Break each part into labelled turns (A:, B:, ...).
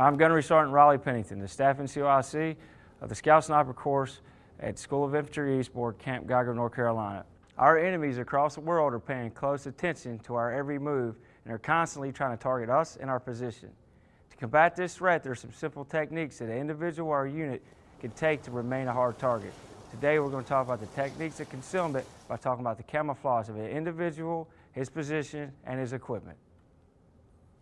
A: I'm Gunnery Sergeant Riley Pennington, the Staff NCOIC of the Scout Sniper course at School of Infantry Eastboard, Camp Geiger, North Carolina. Our enemies across the world are paying close attention to our every move and are constantly trying to target us and our position. To combat this threat, there are some simple techniques that an individual or unit can take to remain a hard target. Today we're going to talk about the techniques of concealment by talking about the camouflage of an individual, his position, and his equipment.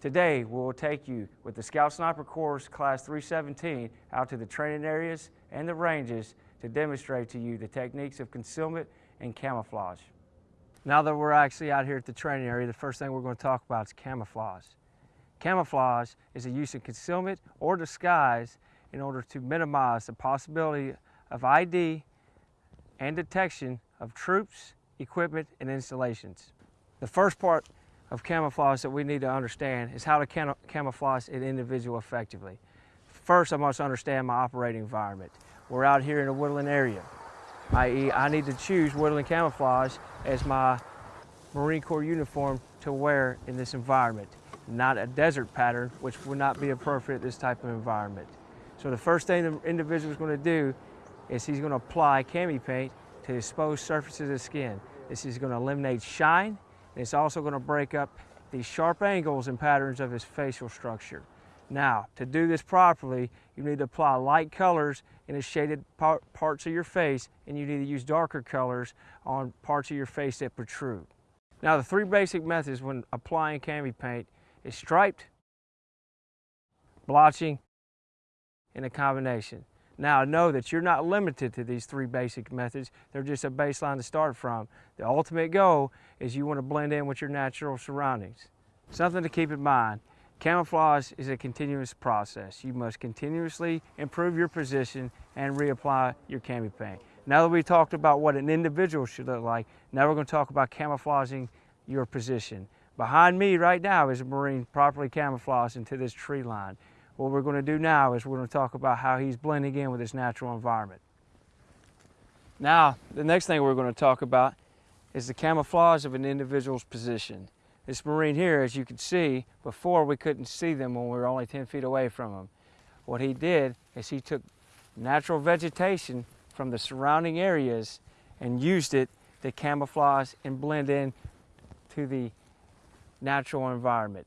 A: Today, we will take you with the Scout Sniper Course Class 317 out to the training areas and the ranges to demonstrate to you the techniques of concealment and camouflage. Now that we're actually out here at the training area, the first thing we're going to talk about is camouflage. Camouflage is the use of concealment or disguise in order to minimize the possibility of ID and detection of troops, equipment, and installations. The first part of camouflage that we need to understand is how to cam camouflage an individual effectively. First, I must understand my operating environment. We're out here in a woodland area, i.e. I need to choose woodland camouflage as my Marine Corps uniform to wear in this environment, not a desert pattern, which would not be appropriate this type of environment. So the first thing the individual is going to do is he's going to apply cami paint to exposed surfaces of skin. This is going to eliminate shine it's also going to break up the sharp angles and patterns of his facial structure. Now, to do this properly, you need to apply light colors in the shaded par parts of your face, and you need to use darker colors on parts of your face that protrude. Now, the three basic methods when applying cami paint is striped, blotching, and a combination. Now know that you're not limited to these three basic methods. They're just a baseline to start from. The ultimate goal is you want to blend in with your natural surroundings. Something to keep in mind, camouflage is a continuous process. You must continuously improve your position and reapply your cami paint. Now that we talked about what an individual should look like, now we're going to talk about camouflaging your position. Behind me right now is a Marine properly camouflaged into this tree line. What we're going to do now is we're going to talk about how he's blending in with his natural environment. Now, the next thing we're going to talk about is the camouflage of an individual's position. This Marine here, as you can see, before we couldn't see them when we were only 10 feet away from them. What he did is he took natural vegetation from the surrounding areas and used it to camouflage and blend in to the natural environment.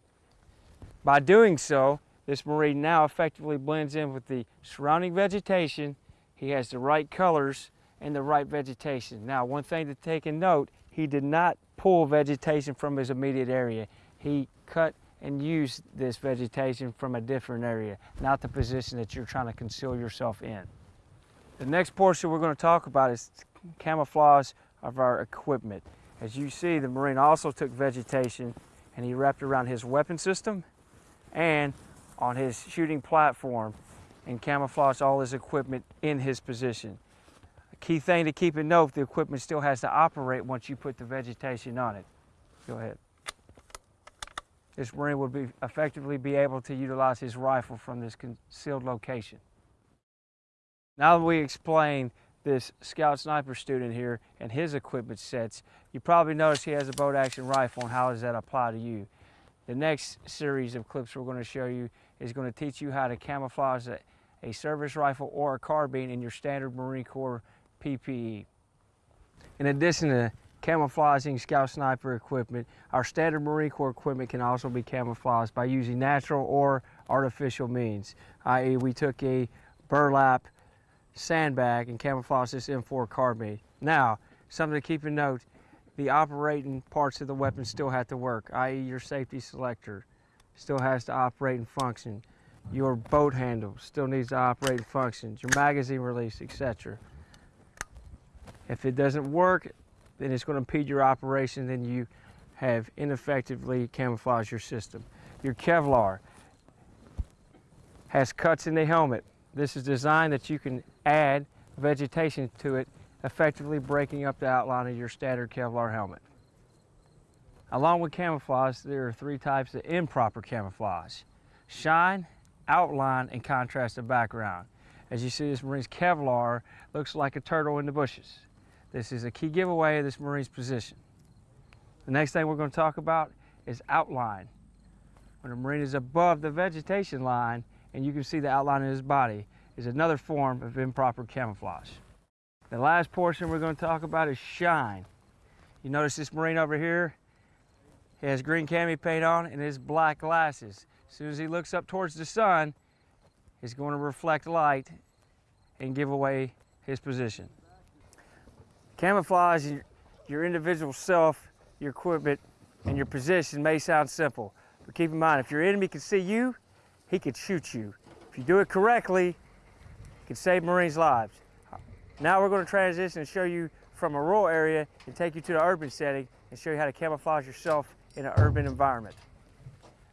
A: By doing so, this Marine now effectively blends in with the surrounding vegetation. He has the right colors and the right vegetation. Now, one thing to take in note, he did not pull vegetation from his immediate area. He cut and used this vegetation from a different area, not the position that you're trying to conceal yourself in. The next portion we're going to talk about is camouflage of our equipment. As you see, the Marine also took vegetation and he wrapped around his weapon system and on his shooting platform and camouflage all his equipment in his position. A key thing to keep in note, the equipment still has to operate once you put the vegetation on it. Go ahead. This Marine would be effectively be able to utilize his rifle from this concealed location. Now that we explained this scout sniper student here and his equipment sets, you probably notice he has a bolt action rifle and how does that apply to you? The next series of clips we're going to show you is going to teach you how to camouflage a, a service rifle or a carbine in your standard Marine Corps PPE. In addition to camouflaging scout sniper equipment, our standard Marine Corps equipment can also be camouflaged by using natural or artificial means, i.e. we took a burlap sandbag and camouflaged this M4 carbine. Now, something to keep in note, the operating parts of the weapon still have to work, i.e. your safety selector still has to operate and function. Your boat handle still needs to operate and function. Your magazine release, etc. If it doesn't work, then it's going to impede your operation, then you have ineffectively camouflaged your system. Your Kevlar has cuts in the helmet. This is designed that you can add vegetation to it effectively breaking up the outline of your standard Kevlar helmet. Along with camouflage, there are three types of improper camouflage. Shine, outline, and contrasted background. As you see, this Marine's Kevlar looks like a turtle in the bushes. This is a key giveaway of this Marine's position. The next thing we're going to talk about is outline. When a Marine is above the vegetation line and you can see the outline of his body is another form of improper camouflage. The last portion we're going to talk about is shine. You notice this Marine over here, he has green cami paint on and his black glasses. As soon as he looks up towards the sun, he's going to reflect light and give away his position. Camouflage your individual self, your equipment, and your position may sound simple, but keep in mind, if your enemy can see you, he could shoot you. If you do it correctly, you can save Marines' lives. Now we're going to transition and show you from a rural area and take you to the urban setting and show you how to camouflage yourself in an urban environment.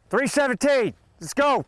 A: 317, let's go.